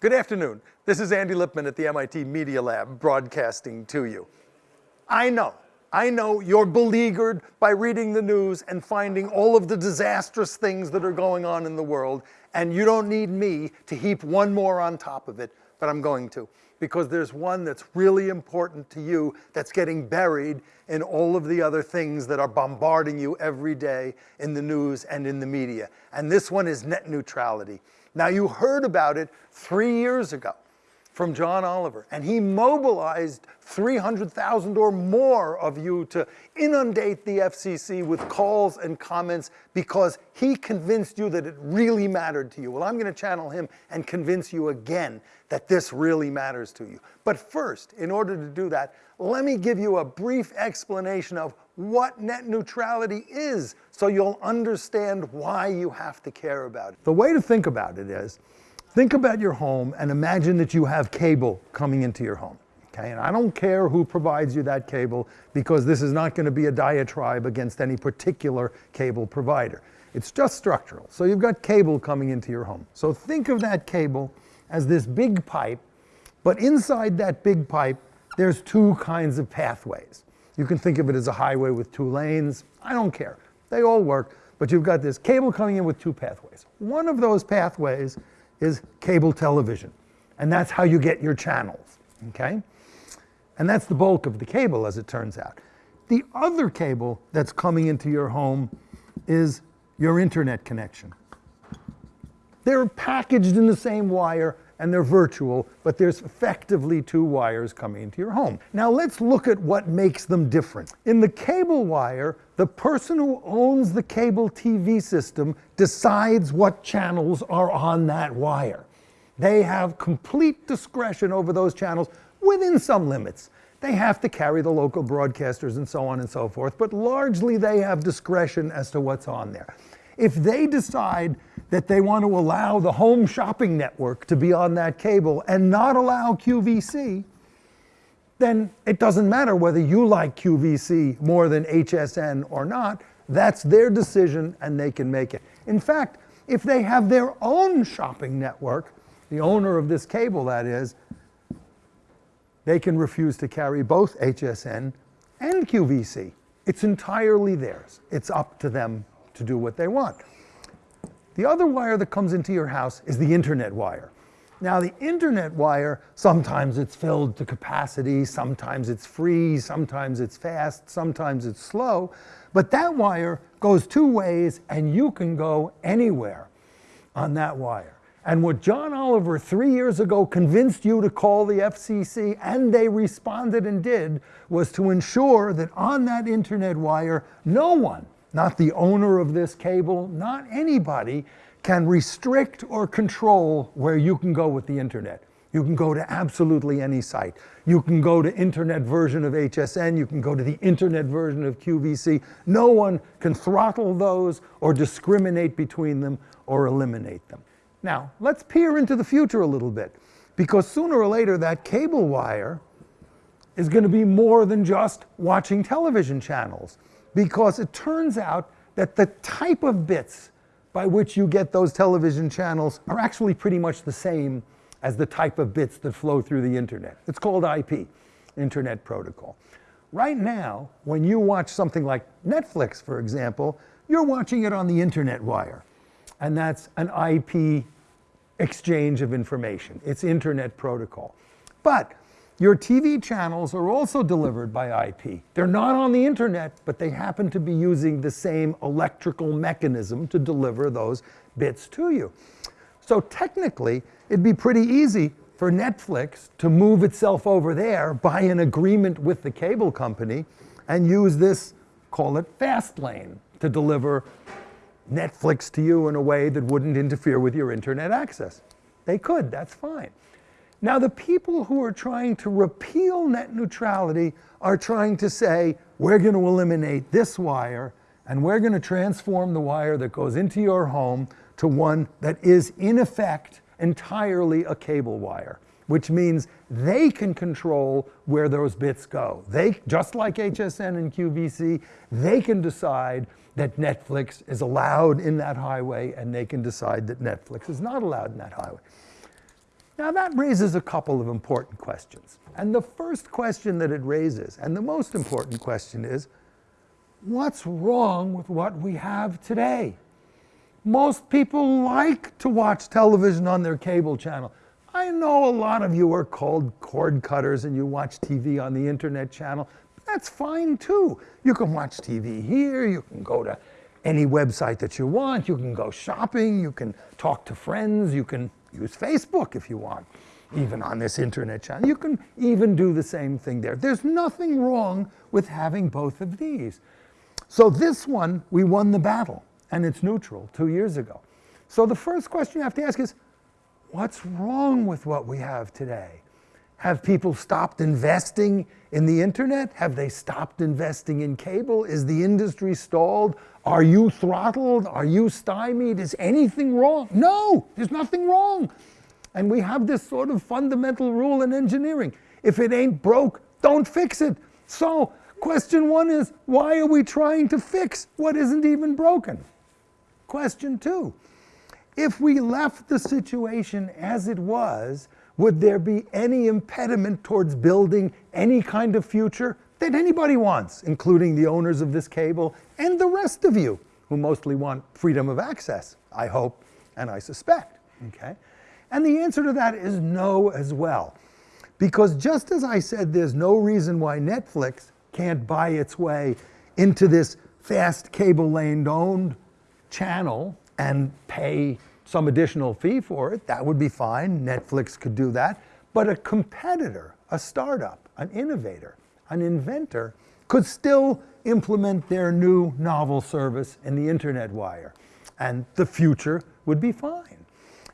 Good afternoon. This is Andy Lippman at the MIT Media Lab broadcasting to you. I know, I know you're beleaguered by reading the news and finding all of the disastrous things that are going on in the world, and you don't need me to heap one more on top of it, but I'm going to, because there's one that's really important to you that's getting buried in all of the other things that are bombarding you every day in the news and in the media. And this one is net neutrality. Now you heard about it three years ago from John Oliver, and he mobilized 300,000 or more of you to inundate the FCC with calls and comments because he convinced you that it really mattered to you. Well, I'm gonna channel him and convince you again that this really matters to you. But first, in order to do that, let me give you a brief explanation of what net neutrality is so you'll understand why you have to care about it. The way to think about it is, think about your home and imagine that you have cable coming into your home. Okay, and I don't care who provides you that cable because this is not going to be a diatribe against any particular cable provider. It's just structural. So you've got cable coming into your home. So think of that cable as this big pipe, but inside that big pipe, there's two kinds of pathways. You can think of it as a highway with two lanes. I don't care. They all work, but you've got this cable coming in with two pathways. One of those pathways is cable television, and that's how you get your channels, okay? And that's the bulk of the cable, as it turns out. The other cable that's coming into your home is your internet connection. They're packaged in the same wire and they're virtual, but there's effectively two wires coming into your home. Now let's look at what makes them different. In the cable wire, the person who owns the cable TV system decides what channels are on that wire. They have complete discretion over those channels within some limits. They have to carry the local broadcasters and so on and so forth, but largely they have discretion as to what's on there. If they decide that they want to allow the home shopping network to be on that cable and not allow QVC, then it doesn't matter whether you like QVC more than HSN or not. That's their decision and they can make it. In fact, if they have their own shopping network, the owner of this cable that is, they can refuse to carry both HSN and QVC. It's entirely theirs. It's up to them to do what they want. The other wire that comes into your house is the internet wire. Now the internet wire, sometimes it's filled to capacity, sometimes it's free, sometimes it's fast, sometimes it's slow, but that wire goes two ways and you can go anywhere on that wire. And what John Oliver three years ago convinced you to call the FCC, and they responded and did, was to ensure that on that internet wire, no one not the owner of this cable, not anybody can restrict or control where you can go with the internet. You can go to absolutely any site. You can go to internet version of HSN, you can go to the internet version of QVC. No one can throttle those or discriminate between them or eliminate them. Now, let's peer into the future a little bit, because sooner or later that cable wire is going to be more than just watching television channels because it turns out that the type of bits by which you get those television channels are actually pretty much the same as the type of bits that flow through the internet. It's called IP, Internet Protocol. Right now, when you watch something like Netflix, for example, you're watching it on the internet wire. And that's an IP exchange of information. It's Internet Protocol. But your TV channels are also delivered by IP. They're not on the internet, but they happen to be using the same electrical mechanism to deliver those bits to you. So technically, it'd be pretty easy for Netflix to move itself over there by an agreement with the cable company and use this, call it fast lane, to deliver Netflix to you in a way that wouldn't interfere with your internet access. They could, that's fine. Now the people who are trying to repeal net neutrality are trying to say, we're going to eliminate this wire and we're going to transform the wire that goes into your home to one that is in effect entirely a cable wire, which means they can control where those bits go. They, just like HSN and QVC, they can decide that Netflix is allowed in that highway and they can decide that Netflix is not allowed in that highway. Now that raises a couple of important questions. And the first question that it raises, and the most important question is, what's wrong with what we have today? Most people like to watch television on their cable channel. I know a lot of you are called cord cutters and you watch TV on the internet channel. That's fine too. You can watch TV here, you can go to any website that you want, you can go shopping, you can talk to friends, you can use Facebook if you want, even on this internet channel. You can even do the same thing there. There's nothing wrong with having both of these. So this one, we won the battle, and it's neutral two years ago. So the first question you have to ask is, what's wrong with what we have today? Have people stopped investing in the internet? Have they stopped investing in cable? Is the industry stalled? Are you throttled? Are you stymied? Is anything wrong? No, there's nothing wrong. And we have this sort of fundamental rule in engineering. If it ain't broke, don't fix it. So question one is, why are we trying to fix what isn't even broken? Question two, if we left the situation as it was, would there be any impediment towards building any kind of future that anybody wants, including the owners of this cable and the rest of you who mostly want freedom of access, I hope and I suspect, okay? And the answer to that is no as well. Because just as I said there's no reason why Netflix can't buy its way into this fast cable lane owned channel and pay some additional fee for it, that would be fine. Netflix could do that. But a competitor, a startup, an innovator, an inventor could still implement their new novel service in the internet wire. And the future would be fine.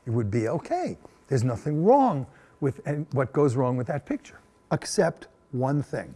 It would be okay. There's nothing wrong with what goes wrong with that picture, except one thing.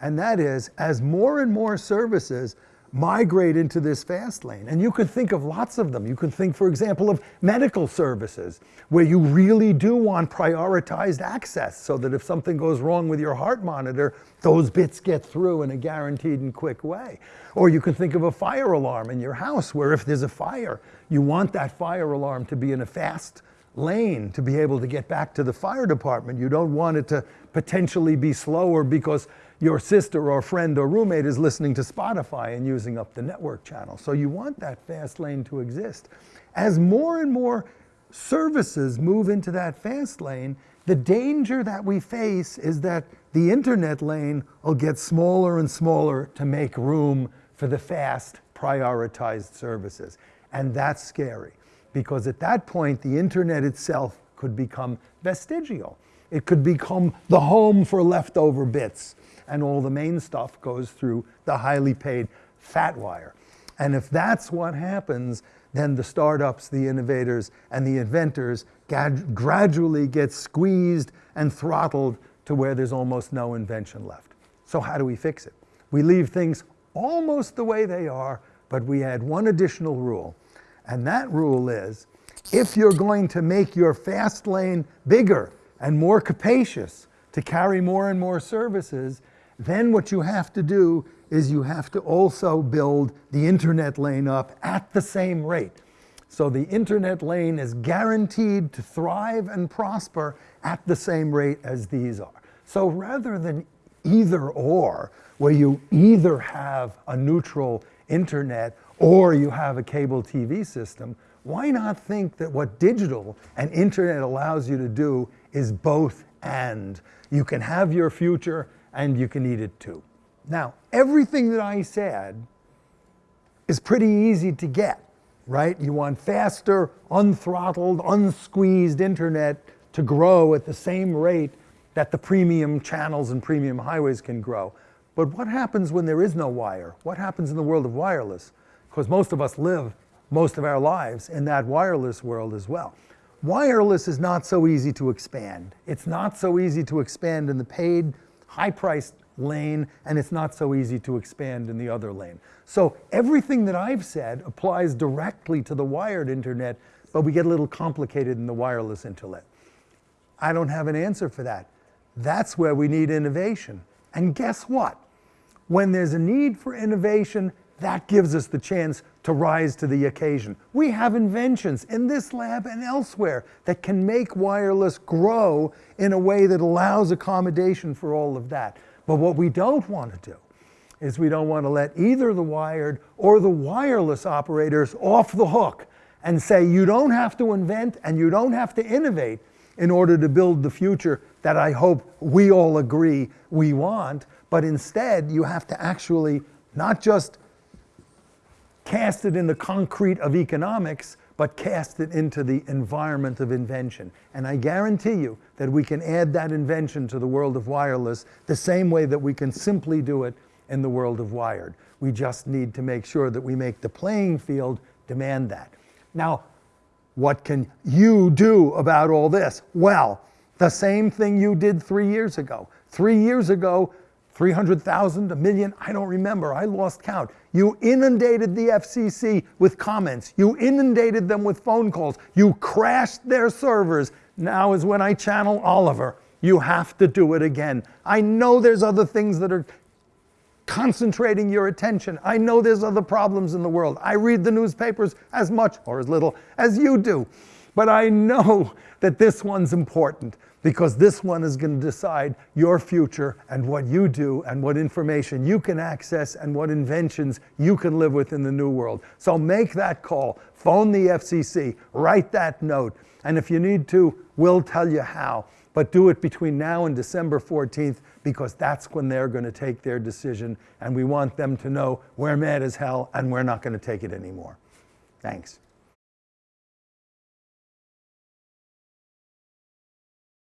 And that is, as more and more services migrate into this fast lane. And you could think of lots of them. You could think, for example, of medical services, where you really do want prioritized access so that if something goes wrong with your heart monitor, those bits get through in a guaranteed and quick way. Or you can think of a fire alarm in your house, where if there's a fire, you want that fire alarm to be in a fast lane to be able to get back to the fire department. You don't want it to potentially be slower because your sister or friend or roommate is listening to Spotify and using up the network channel. So you want that fast lane to exist. As more and more services move into that fast lane, the danger that we face is that the internet lane will get smaller and smaller to make room for the fast prioritized services. And that's scary because at that point, the internet itself could become vestigial. It could become the home for leftover bits and all the main stuff goes through the highly paid fat wire. And if that's what happens, then the startups, the innovators, and the inventors gradually get squeezed and throttled to where there's almost no invention left. So how do we fix it? We leave things almost the way they are, but we add one additional rule. And that rule is, if you're going to make your fast lane bigger and more capacious to carry more and more services, then what you have to do is you have to also build the internet lane up at the same rate. So the internet lane is guaranteed to thrive and prosper at the same rate as these are. So rather than either or, where you either have a neutral internet or you have a cable TV system, why not think that what digital and internet allows you to do is both and. You can have your future and you can eat it too. Now, everything that I said is pretty easy to get, right? You want faster, unthrottled, unsqueezed internet to grow at the same rate that the premium channels and premium highways can grow. But what happens when there is no wire? What happens in the world of wireless? Because most of us live most of our lives in that wireless world as well. Wireless is not so easy to expand. It's not so easy to expand in the paid high-priced lane, and it's not so easy to expand in the other lane. So everything that I've said applies directly to the wired internet, but we get a little complicated in the wireless internet. I don't have an answer for that. That's where we need innovation. And guess what? When there's a need for innovation, that gives us the chance to rise to the occasion. We have inventions in this lab and elsewhere that can make wireless grow in a way that allows accommodation for all of that. But what we don't want to do is we don't want to let either the wired or the wireless operators off the hook and say you don't have to invent and you don't have to innovate in order to build the future that I hope we all agree we want, but instead you have to actually not just cast it in the concrete of economics, but cast it into the environment of invention. And I guarantee you that we can add that invention to the world of wireless the same way that we can simply do it in the world of wired. We just need to make sure that we make the playing field demand that. Now, what can you do about all this? Well, the same thing you did three years ago. Three years ago, 300,000, a million, I don't remember, I lost count. You inundated the FCC with comments. You inundated them with phone calls. You crashed their servers. Now is when I channel Oliver. You have to do it again. I know there's other things that are concentrating your attention. I know there's other problems in the world. I read the newspapers as much or as little as you do. But I know that this one's important because this one is going to decide your future and what you do and what information you can access and what inventions you can live with in the new world. So make that call, phone the FCC, write that note, and if you need to, we'll tell you how. But do it between now and December 14th because that's when they're going to take their decision and we want them to know we're mad as hell and we're not going to take it anymore. Thanks.